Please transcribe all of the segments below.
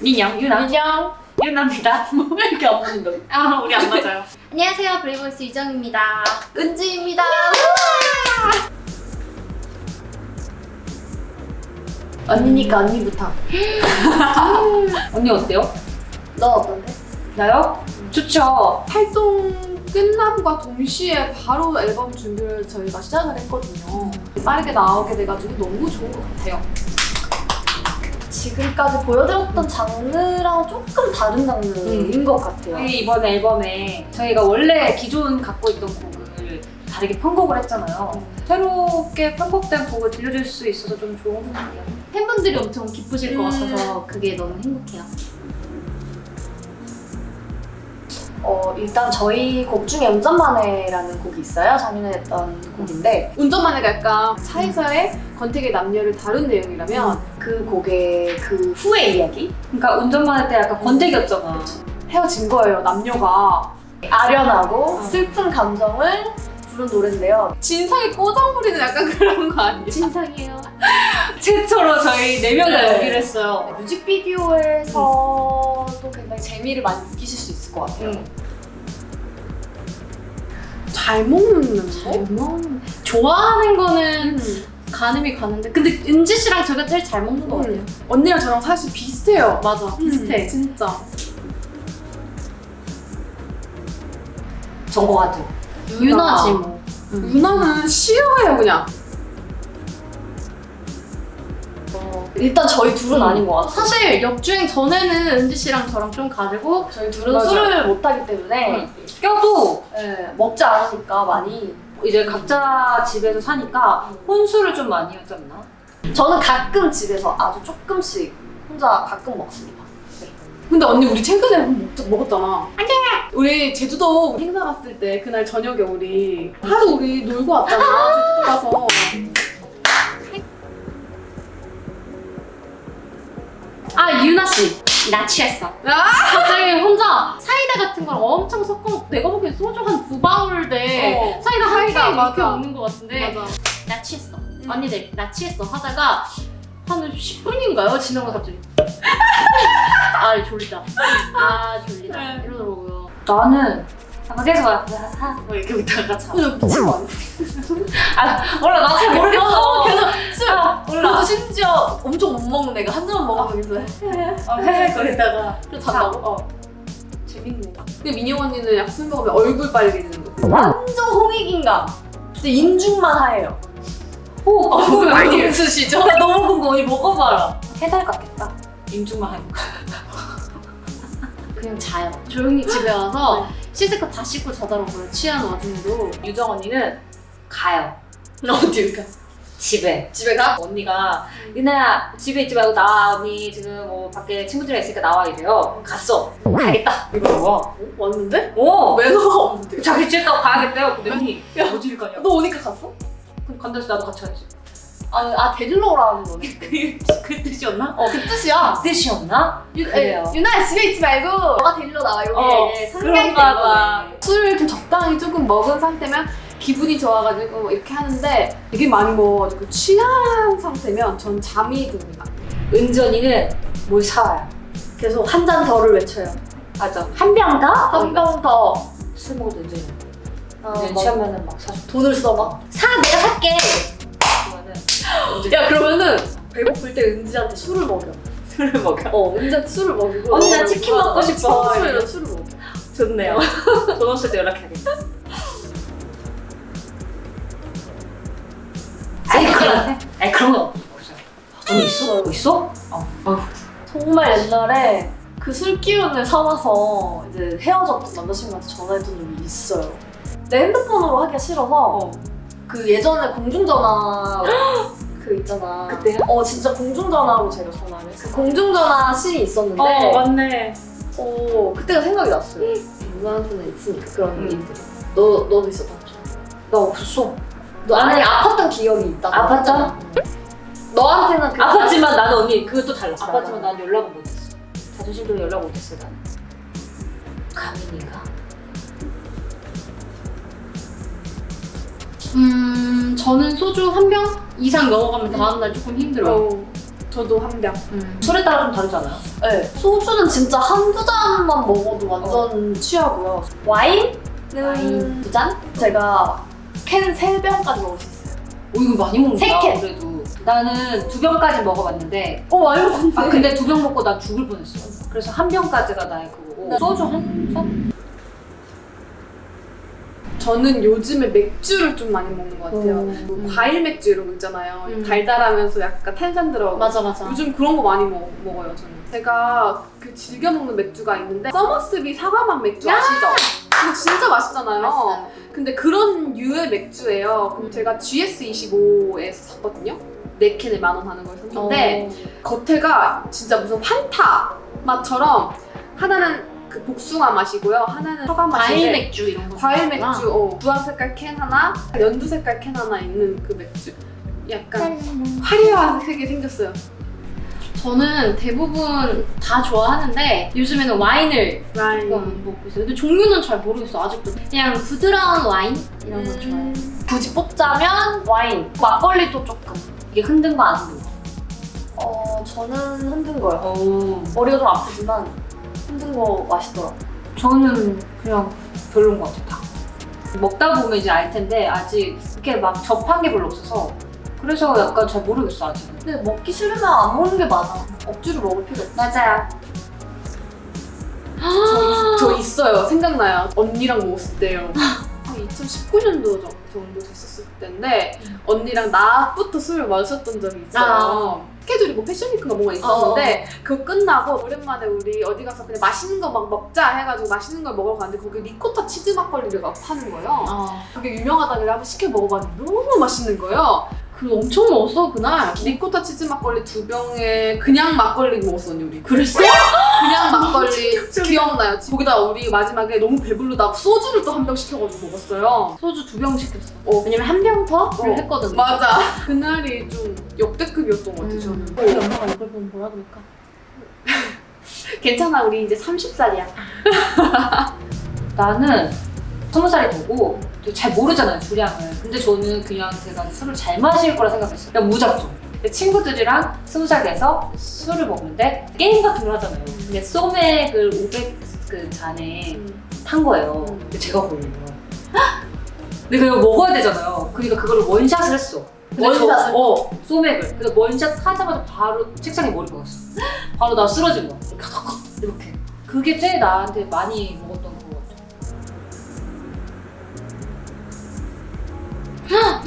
민영, 유나. 안녕. 유나입니다. 뭐왜 이렇게 안 보는다? 아, 우리 안 맞아요. 안녕하세요. 브레이브걸스 유정입니다. 은지입니다. 언니니까 언니부터. 언니 어때요? 너 어떤데? 나요? 좋죠. 활동 끝남과 동시에 바로 앨범 준비를 저희가 시작을 했거든요. 빠르게 나오게 돼가지고 너무 좋은 것 같아요. 지금까지 보여드렸던 장르랑 조금 다른 장르인 것 같아요. 저희 이번 앨범에 저희가 원래 기존 갖고 있던 곡을 다르게 편곡을 했잖아요. 새롭게 편곡된 곡을 들려줄 수 있어서 좀 좋은 것 같아요. 팬분들이 엄청 기쁘실 것 음. 같아서 그게 너무 행복해요. 어, 일단 저희 곡 중에 운전만해라는 곡이 있어요. 작년에 했던 곡인데 운전만해가 약간 차에서의 권태기 남녀를 다룬 내용이라면 그 곡의 그 후의 이야기? 그러니까 운전만 할때 약간 권태기였잖아. 헤어진 거예요, 남녀가. 아련하고 어. 슬픈 감정을 부른 노래인데요. 진상이 꼬장 부리는 약간 그런 거 아니에요? 진상이에요. 최초로 저희 네명다 네. 연기를 했어요. 뮤직비디오에서도 굉장히 재미를 많이 느끼실 수 있 을 것 같아요. 잘 먹는데? 음, 좋아하는 거는 가늠이 가는데 근데 은지 씨랑 제가 제일 잘 먹는 것 같아요. 언니랑 저랑 사실 비슷해요. 맞아, 비슷해. 진짜. 전거 같아요. 유나지 뭐. 유나는 싫어해요, 그냥. 일단 저희 둘은 아닌 것 같아요. 사실 역주행 전에는 은지 씨랑 저랑 좀 가지고 저희 둘은 맞아요. 술을 못하기 때문에 껴도 네, 먹지 않으니까 많이 이제 각자 집에서 사니까 혼술을 좀 많이 하지 않나? 저는 가끔 집에서 아주 조금씩 혼자 가끔 먹습니다. 근데 언니 우리 최근에 먹, 먹었잖아. 안돼. 우리 제주도 행사 갔을 때 그날 저녁에 우리 하루 우리 놀고 왔잖아. 제주도 가서. 아 유나 씨. 나 취했어. 아! 갑자기 혼자 사이다 같은 걸 엄청 섞어 내가 보기엔 소주 한 두 방울 돼 어. 사이다 한 사이다, 캔 이렇게. 먹는 것 같은데 맞아. 나 취했어. 언니들 나 취했어 하다가 한 10분인가요? 지나고 갑자기 아 졸리다. 아 졸리다. 네. 이러더라고요. 나는 약간 계속 하뭐 이렇게 웃다가 미친 거 아니야? 아 몰라 나 잘 모르겠어. 그래 애가 한 잔만 먹으면 그래서 어, 헤헤거리다가 그래서 잔다고? 어. 재밌네. 근데 민영 언니는 약술 먹으면 얼굴 빨개지는 거. 완전 홍익인간. 진짜 인중만 하얘요. 오, 어, 그거 많이 있으시죠? 나 너무 궁금해. 먹어봐라. 해달 같겠다. 인중만 하니까. 그냥 자요. 조용히 집에 와서 씻을 거 다 씻고 자더라고요. 취한 와중에도. 유정 언니는 가요. 어딜 가? 집에. 집에 가? 언니가 유나야 집에 있지 말고 나와 언니 지금 뭐 밖에 친구들이랑 있으니까 나와 이래요. 갔어. 가야겠다. 이러고 왔는데? 오. 매너가 없는데. 자기 집에 가고 가야겠대요. 근데 언니 어딜 가냐? 너 오니까 갔어? 그럼 간다서 나도 같이 가야지. 아, 아 데리러 오라는 거네. 그, 그 뜻이었나? 어, 그 뜻이야. 뜻이었나? 유, 그래요. 에, 유나야 집에 있지 말고 너가 데리러 나와. 여기 어, 그런가 봐. 술을 좀 적당히 조금 먹은 상태면 기분이 좋아가지고 이렇게 하는데 되게 많이 먹어가지고 취한 상태면 전 잠이 듭니다. 언니는 뭘 사와요. 계속 한 잔 더를 외쳐요. 맞아. 한 병 더? 한 병 더. 술 먹어도 은지 언니. 아, 은지 막 취하면은 막 사줘. 돈을 써 막. 사 내가 살게. 야 그러면은 배고플 때 은지한테 술을 먹여. 술을 먹여. 어 은지한테 술을 먹이고. 언니, 나 치킨 먹고 싶어. 평소에는 술을 먹여. 좋네요. 돈 없을 때 연락해야겠다. 아니 그런 아니 그런 거 없어. 언니 있어? 뭐 있어? 어. 어. 정말 옛날에 그 술 기운을 삼아서 이제 헤어졌던 남자친구한테 전화했던 적이 있어요. 내 핸드폰으로 하기가 싫어서 그 예전에 공중전화 그 있잖아. 그때요? 어 진짜 공중전화로 제가 전화를 했어. 공중전화 씬이 있었는데 어 맞네. 어, 그때가 생각이 났어요. 누나한테는 있으니까 그런 음. 일들이. 너 너도 있었던 거? 나 없어. 너 아니 아팠던 기억이 있다. 아팠잖아. 너한테는 그 아팠지만 나는 언니 그것도. 맞아. 아팠지만 난 연락은 못했어. 자존심 때문에 연락 못했어 나는. 가민이가 음 저는 소주 한 병 이상 넘어가면 다음날 조금 힘들어요. 어, 저도 한 병. 음. 술에 따라 좀 다르잖아요. 네. 소주는 진짜 한두 잔만 먹어도 완전 취하고요. 와인은 와인. 두 잔? 제가 캔 세 병까지 먹을 수 있어요. 오 이거 많이 먹는다. 세 캔. 그래도 나는 두 병까지 먹어봤는데 어, 많이 먹었는데. 아 근데 두 병 먹고 난 죽을 뻔했어. 그래서 한 병까지가 나의 그거고 네. 소주 한 잔? 저는 요즘에 맥주를 좀 많이 먹는 것 같아요. 음. 뭐 과일 맥주 이런 거 있잖아요. 음. 달달하면서 약간 탄산 들어가고. 맞아 맞아. 요즘 그런 거 많이 먹, 먹어요, 저는. 제가 그 즐겨 먹는 맥주가 있는데 서머스비 사과맛 맥주 아시죠? 그거 진짜 맛있잖아요. 맛있어요. 근데 그런 류의 맥주예요. 그럼 제가 GS25에서 샀거든요. 네 캔에 만 원 하는 걸 샀는데 겉에가 진짜 무슨 판타 맛처럼 하나는 그 복숭아 맛이고요. 하나는 사과 맛인데 과일 맥주 이런 거. 과일. 맥주, 어, 주황 색깔 캔 하나, 연두 색깔 캔 하나 있는 그 맥주. 약간 화려하게 생겼어요. 저는 대부분 다 좋아하는데 요즘에는 와인을 와인. 조금 먹고 있어요. 근데 종류는 잘 모르겠어 아직도. 그냥 부드러운 와인 이런 거 좋아해요. 음. 굳이 뽑자면 와인, 막걸리도 조금. 이게 흔든 거 안 흔든 거? 어, 저는 흔든 거요. 어. 머리가 좀 아프지만 흔든 거 맛있더라고요. 저는 그냥 별로인 것 같아 다. 먹다 보면 이제 알 텐데 아직 이렇게 막 접한 게 별로 없어서 그래서 약간 잘 모르겠어 아직은. 근데 먹기 싫으면 안 먹는 게 맞아. 억지로 먹을 필요 없어. 맞아요. 저, 저 있어요. 생각나요. 언니랑 먹었을 때요. 한 2019년도 정도 됐었을 때인데 언니랑 나부터 술을 마셨던 적이 있어요. 스케줄이 뭐 패션위크가 뭔가 있었는데 그거 끝나고 오랜만에 우리 어디 가서 그냥 맛있는 거 막 먹자 해가지고 맛있는 걸 먹으러 갔는데 거기 리코타 치즈 막걸리를 막 파는 거예요. 어. 그게 유명하다길래 한번 시켜 먹어봤는데 너무 맛있는 거예요. 그 엄청 먹었어 그날. 리코타 치즈 막걸리 두 병에 그냥 막걸리 먹었어 언니 우리. 그랬어? 그냥 막걸리 기억나요. 거기다 우리 마지막에 너무 배부르다 소주를 또 한 병 시켜가지고 먹었어요. 소주 두 병 시켰어. 어. 왜냐면 한 병 더? 어, 를 했거든. 맞아. 그날이 좀 역대급이었던 것 같아 음. 저는. 우리 엄마가 이걸 보면 뭐라 그럴까? 괜찮아 우리 이제 30살이야. 나는 스무 살이 되고 되게 잘 모르잖아요 주량을. 근데 저는 그냥 제가 술을 잘 마실 거라 생각했어요. 그냥 무작정. 친구들이랑 스무 살 돼서 술을 먹는데 게임 같은 걸 하잖아요. 근데 소맥을 500그 잔에 탄 거예요. 음. 근데 제가 걸려요. 근데 그거 먹어야 되잖아요. 그러니까 그거를 원샷을 했어. 저, 어, 소맥을. 그래서 원샷 하자마자 바로 책상에 머리 박았어. 바로 나 쓰러진 거야. 이렇게. 그게 제일 나한테 많이 먹었던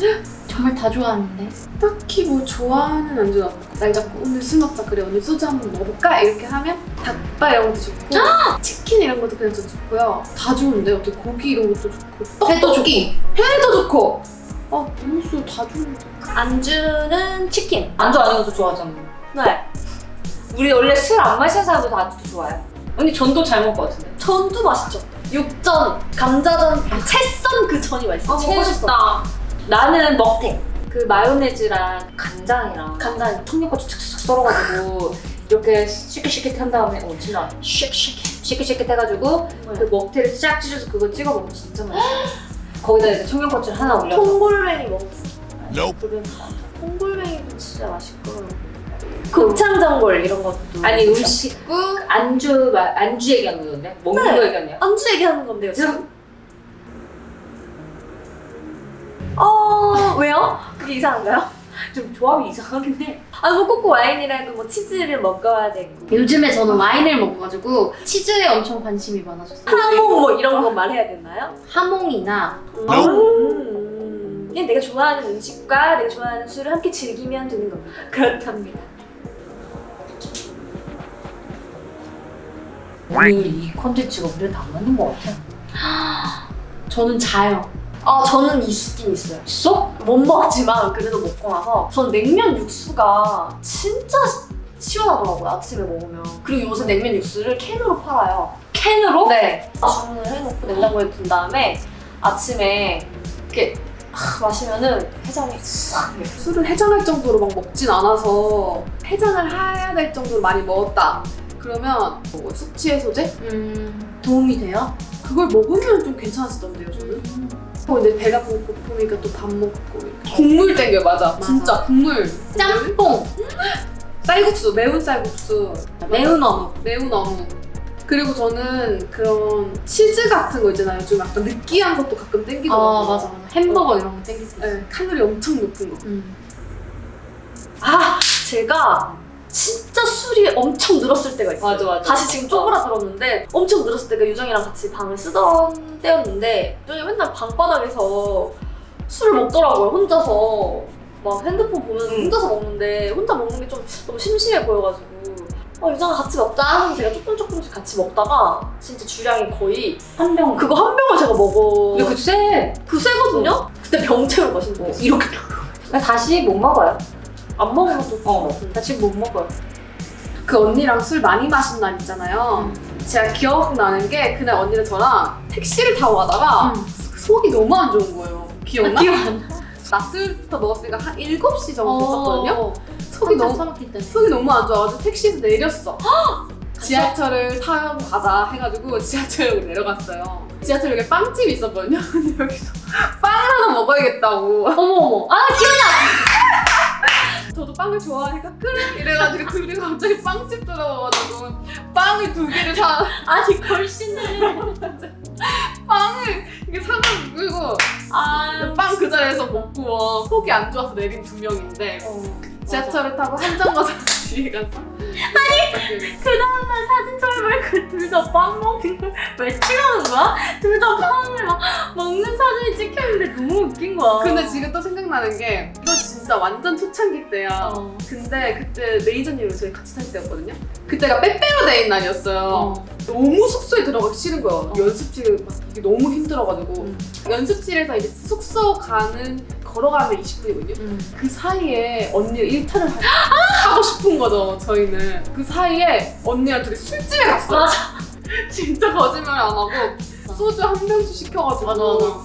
정말 다 좋아하는데. 딱히 뭐 좋아하는 안주는 없고 날 잡고 오늘 술 먹자 그래 오늘 소주 한번 먹어볼까 이렇게 하면 닭발 이런 것도 좋고 치킨 이런 것도 그냥 좀 좋고요 다 좋은데 어떻게 고기 이런 것도 좋고 회도 떡볶이 회도 좋고 아 음수 다 좋은데 안주는 치킨. 안주 아닌 것도 좋아하잖아. 네. 우리 원래 술 안 마시는 사람도 다 안주도 좋아해. 언니 전도 잘 먹을 것 같은데. 전도 맛있죠. 육전, 감자전, 채썬 그 전이 맛있어. 먹고 싶다. 나는 먹태. 그 마요네즈랑 간장이랑 간장. 청양고추 착착착 썰어가지고 이렇게 시키시키 한 다음에 어 진짜 쉐키쉐키 시키시키 해가지고 그 먹태를 쫙 찢어서 그거 찍어 먹으면 진짜 맛있어. 거기다 이제 청양고추를 하나 올려서 통골뱅이 먹었어. Nope. 그건 통골뱅이도 진짜 맛있고. 곱창전골 이런 것도. 아니 음식 안주 마- 안주 얘기하는 건데 먹는 네. 거 얘기하냐? 안주 얘기하는 건데요, 지금. 어, 왜요? 그게 이상한가요? 좀 조합이 이상하긴 해. 아니, 뭐, 꼭꼭 와인이라도 뭐 치즈를 먹어야 되고. 요즘에 저는 와인을 먹어가지고 치즈에 엄청 관심이 많아졌어요. 하몽 뭐 이런 거 말해야 되나요? 하몽이나 음. 그냥 내가 좋아하는 음식과 내가 좋아하는 술을 함께 즐기면 되는 겁니다. 그렇답니다. 오늘 이 콘텐츠가 우리한테 안 맞는 것 같아. 저는 자요. 아, 저는 있긴 있어요. 있어? 못 먹었지만 그래도 먹고 나서 전 냉면 육수가 진짜 시원하더라고요 아침에 먹으면 그리고 요새 냉면 육수를 캔으로 팔아요 캔으로? 네 주문을 해놓고 냉장고에 둔 다음에 아침에 이렇게 하, 마시면은 해장이 싹. 술을 해장할 정도로 막 먹진 않아서 해장을 해야 될 정도로 많이 먹었다 그러면 뭐 숙취 해소제? 음, 도움이 돼요? 그걸 먹으면 좀 괜찮아지던데요 저는 어, 근데 배가 고- 고프니까 또 밥 먹고 국물 땡겨 맞아. 진짜 국물. 짬뽕, 쌀국수 매운 쌀국수 매운 어묵. 매운 어묵. 그리고 저는 그런 치즈 같은 거 있잖아요. 좀 약간 느끼한 것도 가끔 땡기더라고요. 아 맞아 맞아. 햄버거 이런 거 땡기지. 네, 칼로리 엄청 높은 거. 음. 아 제가 진짜 술이 엄청 늘었을 때가 있어요. 맞아, 맞아. 다시 지금 쪼그라들었는데 엄청 늘었을 때가 유정이랑 같이 방을 쓰던 때였는데 유정이 맨날 방바닥에서 술을 먹더라고요 혼자서 막 핸드폰 보면서 응. 혼자서 먹는데 혼자 먹는 게 좀 너무 심심해 보여가지고 어 유정아 같이 먹자 하면서 제가 조금 조금씩 같이 먹다가 진짜 주량이 거의 한 병. 그거 한 병을 제가 먹어 근데 그 쎄. 그 세거든요? 그때 병채로 마신 거 이렇게 나 다시 못 먹어요. 안 먹으면 또 어. 나 지금 못 먹어요. 그 언니랑 술 많이 마신 날 있잖아요. 제가 기억나는 게 그날 언니랑 저랑 택시를 타고 가다가 속이 너무 안 좋은 거예요. 기억나? 기억 안 나. 낮술부터 먹었으니까 한 7시 정도 됐었거든요. 어, 속이 너무. 속이 너무 안 좋아가지고 택시에서 내렸어. 지하철을 타고 가자 해가지고 지하철역으로 내려갔어요. 지하철역에 빵집이 있었거든요. 근데 여기서 빵을 하나 먹어야겠다고. 어머 어머. 아 저도 빵을 좋아하니까 그래 이래가지고 둘이 갑자기 빵집 들어가가지고 빵을 두 개를 사 아니 걸신을. 빵을 이게 사가지고 아. 빵그 자리에서 먹고 어, 속이 안 좋아서 내린 두 명인데 지하철을 타고 한정 가서 뒤에 가서 아니 그 다음날 사진 촬영을 그둘다 빵 먹는 걸 왜 찍어놓은 거야? 둘 다 빵을 막 먹는 사진이 찍혔는데 너무 웃긴 거야. 근데 지금 또 생각나는 게 이거 진짜 완전 초창기 때야 어. 근데 그때 매니저님이랑 저희 같이 살 때였거든요 그때가 빼빼로 데이 날이었어요 어. 너무 숙소에 들어가기 싫은 거예요. 연습실 막 이게 너무 힘들어가지고 음. 연습실에서 이제 숙소 가는 걸어가면 20분이거든요. 음. 그 사이에 언니가 일탈을 하- 하고 싶은 거죠. 저희는 그 사이에 언니랑 둘이 술집에 갔어요. 맞아. 진짜 거짓말 안 하고 소주 한 병씩 시켜가지고 맞아, 맞아.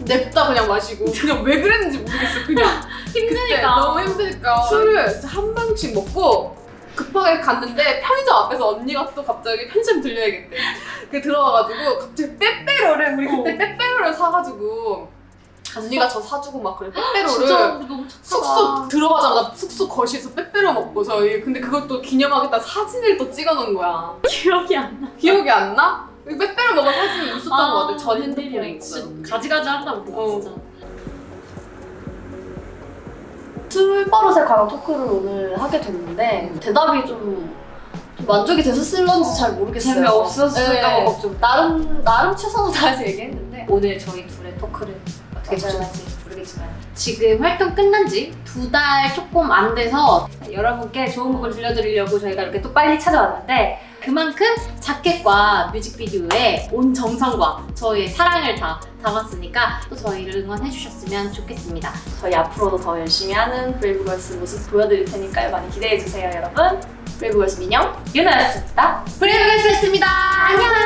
냅다 그냥 마시고 그냥 왜 그랬는지 모르겠어. 그냥 힘드니까. 너무 힘드니까 술을 한 병씩 먹고 급하게 갔는데 편의점 앞에서 언니가 또 갑자기 편의점 들려야겠대. 그 들어와가지고 갑자기 빼빼로를 우리 그때 어. 빼빼로를 사가지고 언니가 저 사주고 막 그래 진짜 빼빼로를. 숙소 들어가자마자 숙소 거실에서 빼빼로 먹고 저희 근데 그것도 기념하겠다 사진을 또 찍어놓은 거야. 기억이 안 나. 기억이 안 나? 빼빼로 먹은 사진이 있었던 것 같아. 전 핸드폰에. 진짜 가지가지 한다고 어. 진짜. 술버릇에 관한 토크를 오늘 하게 됐는데 대답이 좀, 좀 만족이 됐었을런지 잘 모르겠어요. 재미없었을까 봐 네. 걱정. 나름 나름 최선을 다해서 얘기했는데 오늘 저희 둘의 토크를 어떻게. 보셨는지 모르겠지만 지금 활동 끝난 지 두 달 조금 안 돼서 여러분께 좋은 곡을 들려드리려고 저희가 이렇게 또 빨리 찾아왔는데 그만큼 자켓과 뮤직비디오에 온 정성과 저희의 사랑을 다 담았으니까 또 저희를 응원해 주셨으면 좋겠습니다. 저희 앞으로도 더 열심히 하는 브레이브걸스 모습 보여드릴 테니까요. 많이 기대해 주세요, 여러분. 브레이브걸스 민영. 유나였습니다. 브레이브걸스였습니다. 안녕!